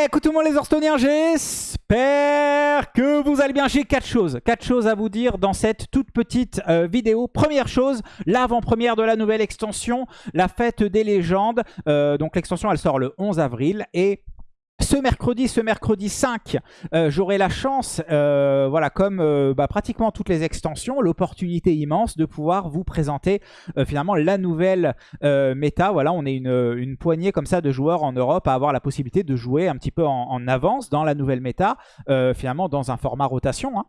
Eh, écoute tout le monde les Orstoniens, j'espère que vous allez bien. J'ai quatre choses, quatre choses à vous dire dans cette toute petite euh, vidéo. Première chose, l'avant-première de la nouvelle extension, la fête des légendes. Euh, donc l'extension, elle sort le 11 avril et ce mercredi, ce mercredi 5, euh, j'aurai la chance, euh, voilà, comme euh, bah, pratiquement toutes les extensions, l'opportunité immense de pouvoir vous présenter finalement la nouvelle méta. Voilà, on est une, poignée comme ça de joueurs en Europe à avoir la possibilité de jouer un petit peu en, avance dans la nouvelle méta, finalement dans un format rotation. Hein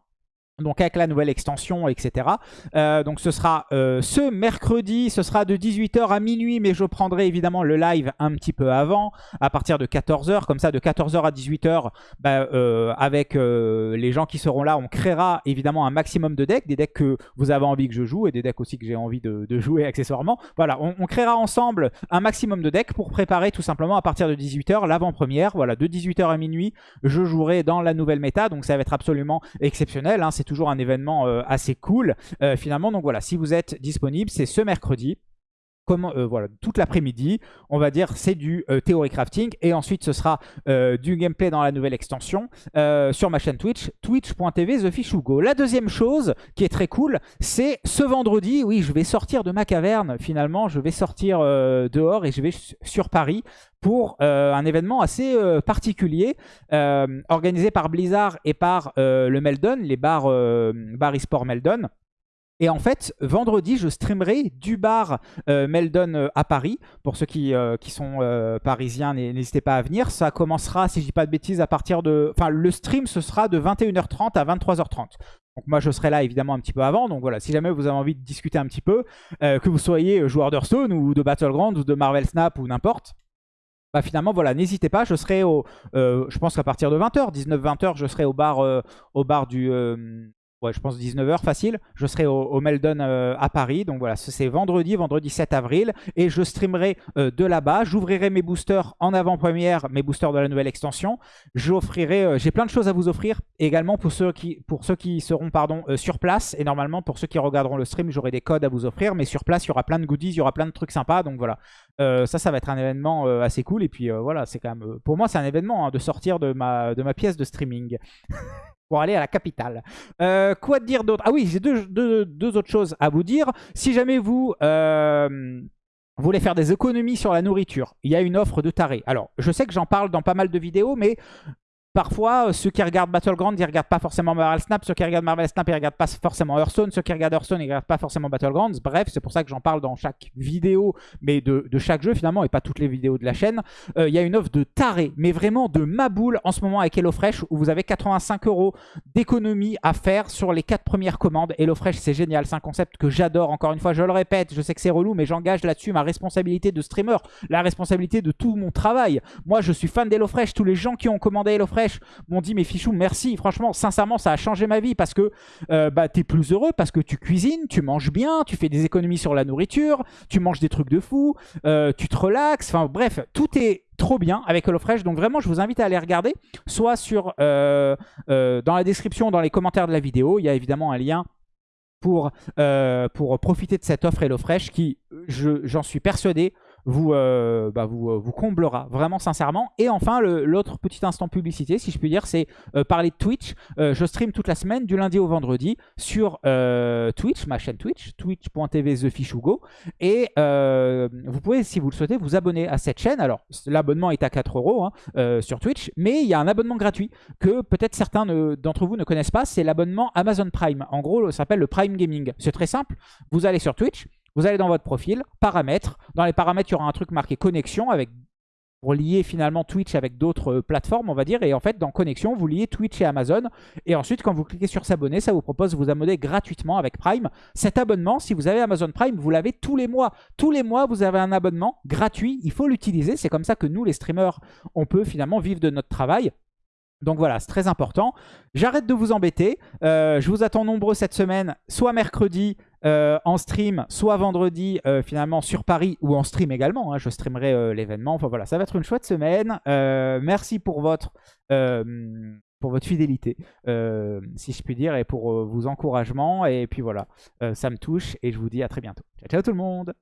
donc avec la nouvelle extension, etc. Euh, donc ce sera euh, ce mercredi, ce sera de 18h à minuit, mais je prendrai évidemment le live un petit peu avant, à partir de 14h, comme ça de 14h à 18h, bah, euh, avec les gens qui seront là, on créera évidemment un maximum de decks, des decks que vous avez envie que je joue, et des decks aussi que j'ai envie de, jouer accessoirement. Voilà, on, créera ensemble un maximum de decks pour préparer tout simplement à partir de 18h l'avant-première. Voilà, de 18h à minuit, je jouerai dans la nouvelle méta, donc ça va être absolument exceptionnel, hein, c'est toujours un événement euh, assez cool euh, finalement. Donc voilà, si vous êtes disponible, c'est ce mercredi. Comment, euh, toute l'après-midi, on va dire c'est du théorie crafting et ensuite ce sera du gameplay dans la nouvelle extension sur ma chaîne Twitch, twitch.tv TheFishUgo. La deuxième chose qui est très cool, c'est ce vendredi, oui je vais sortir de ma caverne finalement, je vais sortir dehors et je vais sur Paris pour euh, un événement assez euh, particulier euh, organisé par Blizzard et par le Meldon, les bars, bar eSport Meldon. Et en fait, vendredi, je streamerai du bar Meldon à Paris. Pour ceux qui, qui sont parisiens, n'hésitez pas à venir. Ça commencera, si je dis pas de bêtises, à partir de... Enfin, le stream, ce sera de 21h30 à 23h30. Donc moi, je serai là évidemment un petit peu avant. Donc voilà, si jamais vous avez envie de discuter un petit peu, que vous soyez joueur d'Hearthstone ou de Battlegrounds ou de Marvel Snap ou n'importe, bah finalement voilà n'hésitez pas je serai au euh, je pense qu'à partir de 20h 19-20h je serai au bar euh, au bar du euh, ouais, je pense 19h facile. Je serai au, Meldon euh, à Paris. Donc voilà, c'est vendredi, vendredi 7 avril. Et je streamerai euh, de là-bas. J'ouvrirai mes boosters en avant-première, mes boosters de la nouvelle extension. J'offrirai, euh, j'ai plein de choses à vous offrir. également pour ceux qui, seront sur place. Et normalement, pour ceux qui regarderont le stream, j'aurai des codes à vous offrir. Mais sur place, il y aura plein de goodies, il y aura plein de trucs sympas. Donc voilà, ça, ça va être un événement assez cool. Et puis voilà, c'est quand même, pour moi, c'est un événement hein, de sortir de ma pièce de streaming. pour aller à la capitale. Euh, quoi dire d'autre? Ah oui, j'ai deux, autres choses à vous dire. Si jamais vous... Euh, voulez faire des économies sur la nourriture, il y a une offre de taré. Alors, je sais que j'en parle dans pas mal de vidéos, mais Parfois, euh, ceux qui regardent Battleground, ils regardent pas forcément Marvel Snap. Ceux qui regardent Marvel Snap, ils regardent pas forcément Hearthstone. Ceux qui regardent Hearthstone, ils regardent pas forcément Battlegrounds. Bref, c'est pour ça que j'en parle dans chaque vidéo, mais de, chaque jeu finalement, et pas toutes les vidéos de la chaîne. Euh, il y a une offre de taré, mais vraiment de maboule en ce moment avec HelloFresh, où vous avez 85 euros d'économie à faire sur les 4 premières commandes. HelloFresh, c'est génial. C'est un concept que j'adore. Encore une fois, je le répète, je sais que c'est relou, mais j'engage là-dessus ma responsabilité de streamer, la responsabilité de tout mon travail. Moi, je suis fan d'HelloFresh. Tous les gens qui ont commandé HelloFresh m'ont dit mais Fichou merci franchement sincèrement ça a changé ma vie parce que euh, bah, tu es plus heureux parce que tu cuisines, tu manges bien, tu fais des économies sur la nourriture, tu manges des trucs de fou, euh, tu te relaxes, enfin bref tout est trop bien avec HelloFresh. Donc vraiment, je vous invite à aller regarder, soit sur euh, dans la description, dans les commentaires de la vidéo. Il y a évidemment un lien pour, pour profiter de cette offre HelloFresh qui, j'en suis persuadé, vous, euh, bah, vous, euh, vous, comblera vraiment sincèrement. Et enfin, l'autre petit instant publicité, si je puis dire, c'est euh, parler de Twitch. je stream toute la semaine, du lundi au vendredi, sur Twitch, ma chaîne Twitch, twitch.tv TheFishUgo. Et vous pouvez, si vous le souhaitez, vous abonner à cette chaîne. Alors, l'abonnement est à 4 euros hein, sur Twitch, mais il y a un abonnement gratuit que peut-être certains d'entre vous ne connaissent pas. C'est l'abonnement Amazon Prime. En gros, ça s'appelle le Prime Gaming. C'est très simple. Vous allez sur Twitch, vous allez dans votre profil, paramètres. Dans les paramètres, il y aura un truc marqué connexion avec pour lier finalement Twitch avec d'autres euh, plateformes, on va dire. Et en fait, dans Connexion, vous liez Twitch et Amazon. Et ensuite, quand vous cliquez sur s'abonner, ça vous propose de vous abonner gratuitement avec Prime. Cet abonnement, si vous avez Amazon Prime, vous l'avez tous les mois. Tous les mois, vous avez un abonnement gratuit. Il faut l'utiliser. C'est comme ça que nous, les streamers, on peut finalement vivre de notre travail. Donc voilà, c'est très important. J'arrête de vous embêter. Euh, je vous attends nombreux cette semaine, soit mercredi euh, en stream, soit vendredi euh, finalement sur Paris ou en stream également. Hein. je streamerai l'événement. Enfin voilà, ça va être une chouette semaine. merci pour votre, pour votre fidélité, si je puis dire, et pour vos encouragements. Et puis voilà, ça me touche et je vous dis à très bientôt. Ciao, ciao tout le monde